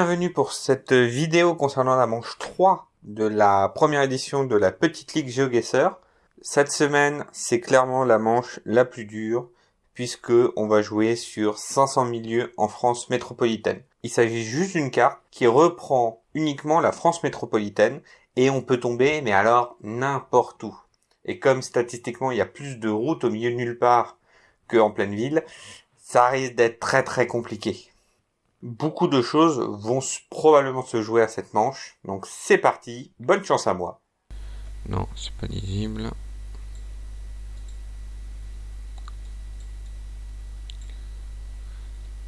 bienvenue pour cette vidéo concernant la manche 3 de la première édition de la Petite Ligue GeoGuessr. Cette semaine, c'est clairement la manche la plus dure, puisque on va jouer sur 500 milieux en France métropolitaine. Il s'agit juste d'une carte qui reprend uniquement la France métropolitaine, et on peut tomber, mais alors n'importe où. Et comme statistiquement il y a plus de routes au milieu nulle part qu'en pleine ville, ça risque d'être très très compliqué. Beaucoup de choses vont probablement se jouer à cette manche. Donc c'est parti, bonne chance à moi. Non, c'est pas lisible.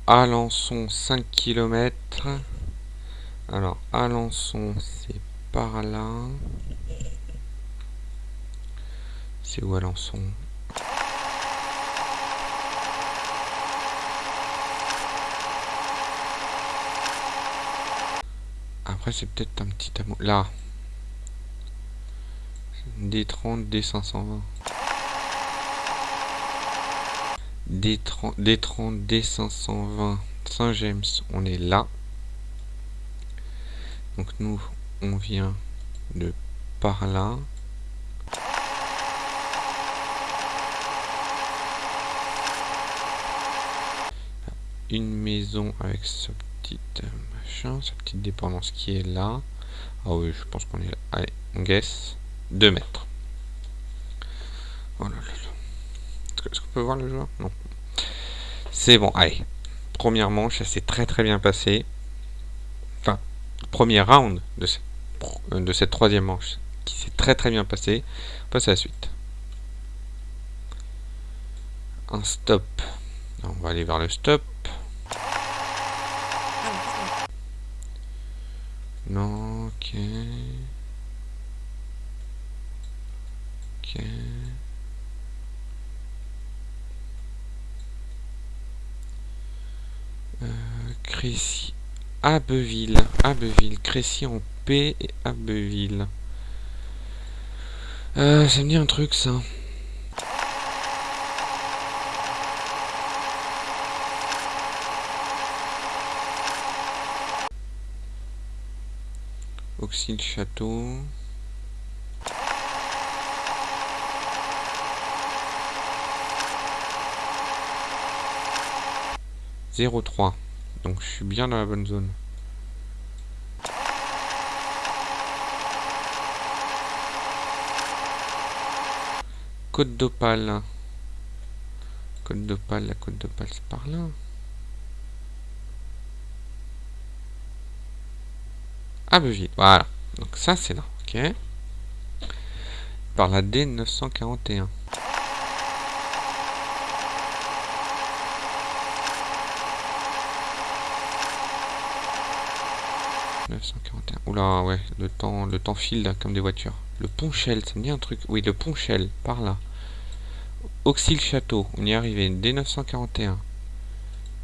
Alençon 5 km. Alors Alençon c'est par là. C'est où Alençon? Après, c'est peut-être un petit amour. Là. D30, D520. D30, D30, D520. Saint-James, on est là. Donc nous, on vient de par là. Une maison avec ce petit sa petite dépendance qui est là. Ah oui, je pense qu'on est là. Allez, on guess. 2 mètres. Oh là là Est-ce qu'on peut voir le joueur? Non. C'est bon, allez. Première manche, ça s'est très très bien passé. Enfin, premier round de cette, de cette troisième manche qui s'est très très bien passé. On passe à la suite. Un stop. On va aller vers le stop. Non, ok. Ok. Euh, Crécy. Abbeville. Abbeville. Crécy en P et Abbeville. Euh, ça me dit un truc ça. Auxil Château. « 0,3. Donc je suis bien dans la bonne zone. Côte d'Opale. Côte d'Opale, la côte d'Opale c'est par là. Abbeville. Voilà. Donc ça, c'est là. Ok. Par la D941. Oula, ouais, le temps, le temps file comme des voitures. Le Ponchel, ça me dit un truc. Oui, le Ponchel, par là. Auxil Château, on y est arrivé. D941.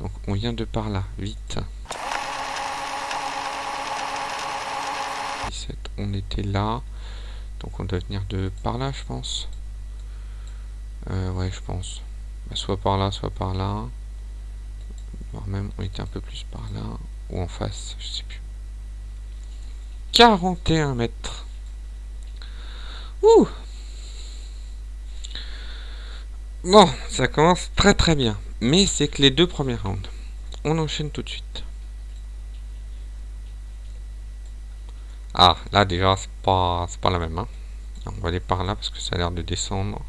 Donc on vient de par là, vite. On était là. Donc on doit venir de par là, je pense. Euh, ouais, je pense. Bah, soit par là, soit par là. Voire même, on était un peu plus par là. Ou en face, je sais plus. 41 mètres. Ouh Bon, ça commence très très bien. Mais c'est que les deux premiers rounds. On enchaîne tout de suite. Ah, là déjà, c'est pas, pas la même. Hein. On va aller par là parce que ça a l'air de descendre.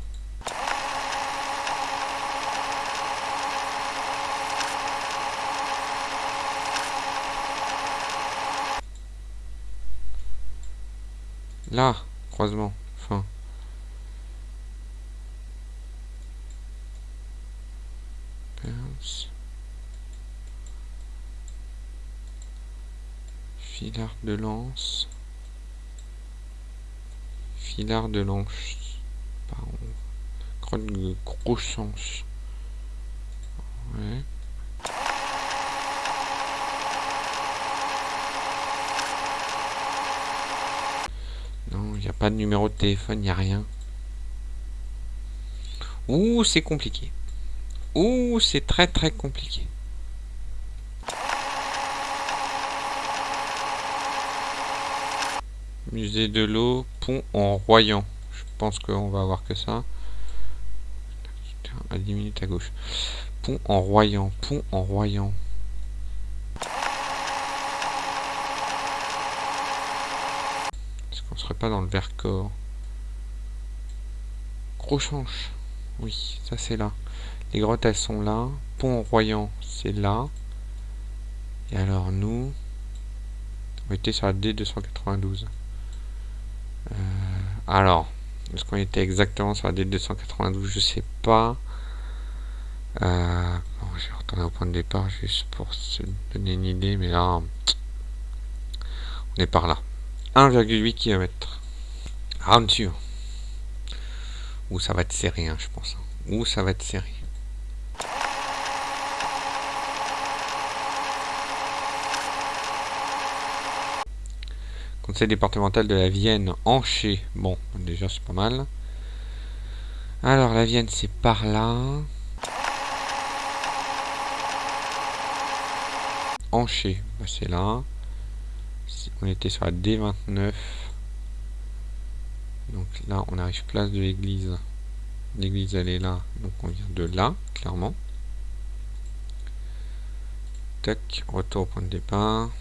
Là, croisement, Filard de lance de Lanche. Grotte de Croissance. Ouais. Non, il n'y a pas de numéro de téléphone, il n'y a rien. Ouh, c'est compliqué. Ouh, c'est très très compliqué. Musée de l'eau, pont en Royan. Je pense qu'on va avoir que ça. À 10 minutes à gauche. Pont en Royan, pont en Royan. Est-ce qu'on serait pas dans le Vercors? Gros change. Oui, ça c'est là. Les grottes elles sont là. Pont en Royan, c'est là. Et alors nous, on était sur la D292. Euh, alors, est-ce qu'on était exactement sur la D292 Je sais pas. Euh, je vais retourner au point de départ juste pour se donner une idée, mais là, on est par là. 1,8 km. Round sûr. Ou ça va être serré, hein, je pense. Ou ça va être serré. Conseil départemental de la Vienne, Anché. Bon, déjà c'est pas mal. Alors la Vienne c'est par là. Anché, bah, c'est là. On était sur la D29. Donc là on arrive place de l'église. L'église elle est là, donc on vient de là, clairement. Tac, retour au point de départ.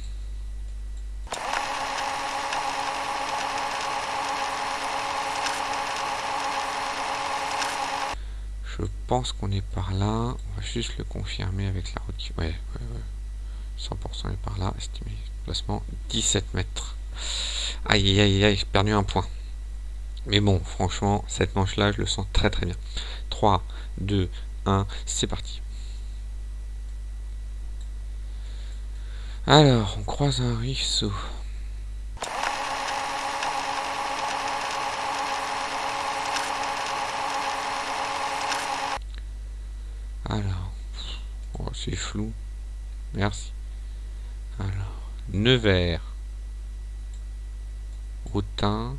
Je pense qu'on est par là. On va juste le confirmer avec la route. Ouais, ouais, ouais. 100% est par là. Estimé placement 17 mètres. Aïe, aïe, aïe, aïe, j'ai perdu un point. Mais bon, franchement, cette manche-là, je le sens très très bien. 3, 2, 1, c'est parti. Alors, on croise un ruisseau. Alors, oh, c'est flou. Merci. Alors, Nevers. Autun.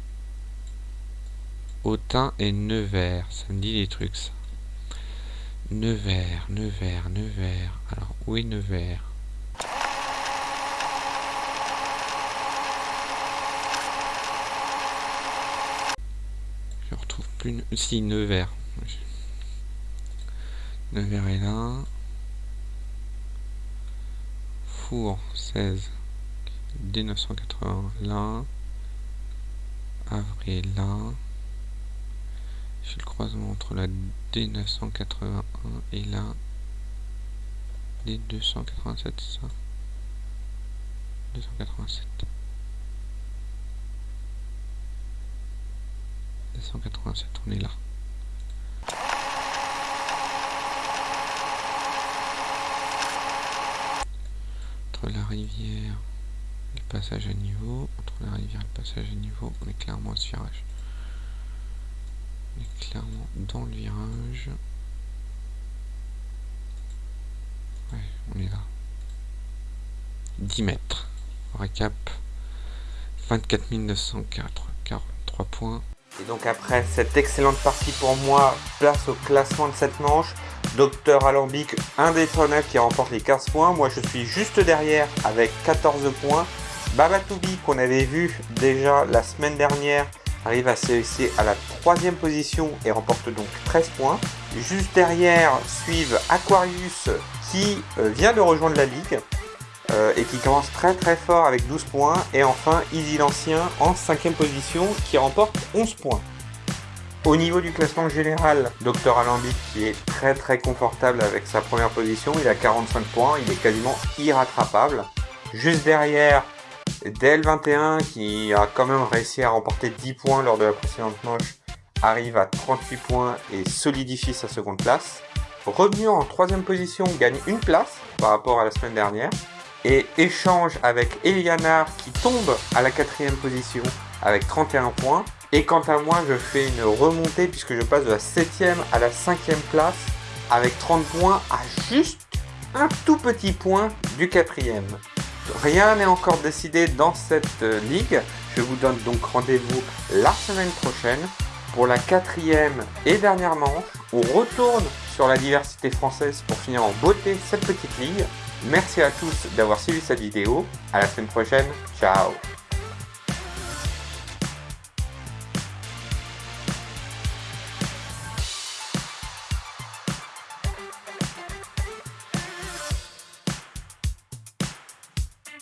Autun et Nevers. Ça me dit des trucs, ça. Nevers, Nevers, Nevers. Alors, où est Nevers? Je retrouve plus... Si, Nevers. Nevers est là. Four 16. D980 là. Avril là. J'ai le croisement entre la D981 et la D287, ça? 287. 287, on est là. La rivière et le passage à niveau, entre la rivière et le passage à niveau, on est clairement virage. On est clairement dans le virage. Ouais, on est là. 10 mètres. Récap. 24 943 points. Et donc après cette excellente partie pour moi, place au classement de cette manche. Docteur Alambic indétrônable qui remporte les 15 points. Moi, je suis juste derrière avec 14 points. Babatoubi, qu'on avait vu déjà la semaine dernière, arrive à se à la troisième position et remporte donc 13 points. Juste derrière suivent Aquarius qui euh, vient de rejoindre la ligue euh, et qui commence très très fort avec 12 points. Et enfin Easy l'Ancien en cinquième position qui remporte 11 points. Au niveau du classement général, Dr Alambic qui est très très confortable avec sa première position, il a 45 points, il est quasiment irrattrapable. Juste derrière, DL21 qui a quand même réussi à remporter 10 points lors de la précédente manche, arrive à 38 points et solidifie sa seconde place. Revenu en troisième position gagne une place par rapport à la semaine dernière et échange avec Elianar qui tombe à la quatrième position avec 31 points. Et quant à moi, je fais une remontée puisque je passe de la 7ème à la 5ème place avec 30 points à juste un tout petit point du quatrième. Rien n'est encore décidé dans cette euh, ligue. Je vous donne donc rendez-vous la semaine prochaine pour la quatrième et dernière manche. On retourne sur la diversité française pour finir en beauté cette petite ligue. Merci à tous d'avoir suivi cette vidéo. À la semaine prochaine. Ciao